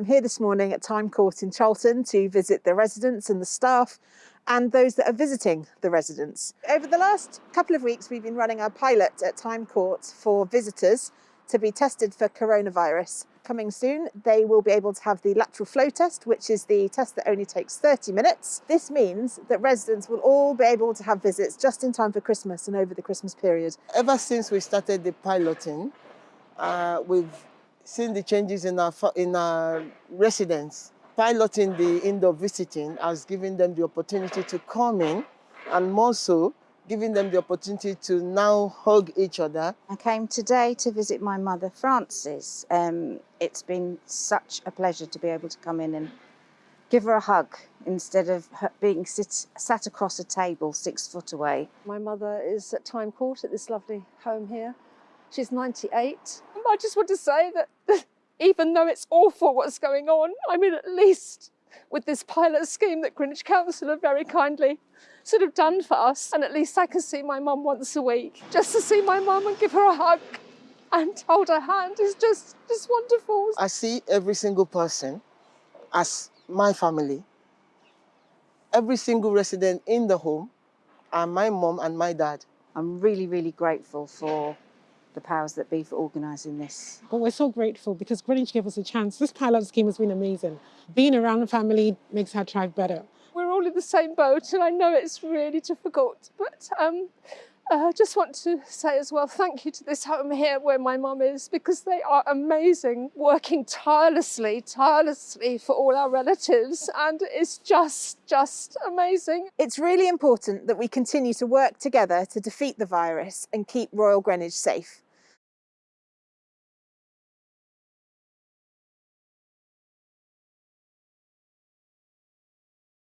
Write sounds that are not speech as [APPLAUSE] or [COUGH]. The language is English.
I'm here this morning at Time Court in Charlton to visit the residents and the staff and those that are visiting the residents. Over the last couple of weeks, we've been running a pilot at Time Court for visitors to be tested for coronavirus. Coming soon, they will be able to have the lateral flow test, which is the test that only takes 30 minutes. This means that residents will all be able to have visits just in time for Christmas and over the Christmas period. Ever since we started the piloting, uh, we've seen the changes in our, in our residents. Piloting the indoor visiting has given them the opportunity to come in and more so giving them the opportunity to now hug each other. I came today to visit my mother, Frances. Um, it's been such a pleasure to be able to come in and give her a hug instead of being sit, sat across a table six foot away. My mother is at Time Court at this lovely home here. She's 98. I just want to say that [LAUGHS] even though it's awful what's going on, I mean, at least with this pilot scheme that Greenwich Council have very kindly sort of done for us. And at least I can see my mum once a week. Just to see my mum and give her a hug and hold her hand is just, just wonderful. I see every single person as my family. Every single resident in the home are my mum and my dad. I'm really, really grateful for the powers that be for organising this. But we're so grateful because Greenwich gave us a chance. This pilot scheme has been amazing. Being around the family makes our drive better. We're all in the same boat and I know it's really difficult, but um, I uh, just want to say as well, thank you to this home here where my mum is because they are amazing, working tirelessly, tirelessly for all our relatives and it's just, just amazing. It's really important that we continue to work together to defeat the virus and keep Royal Greenwich safe.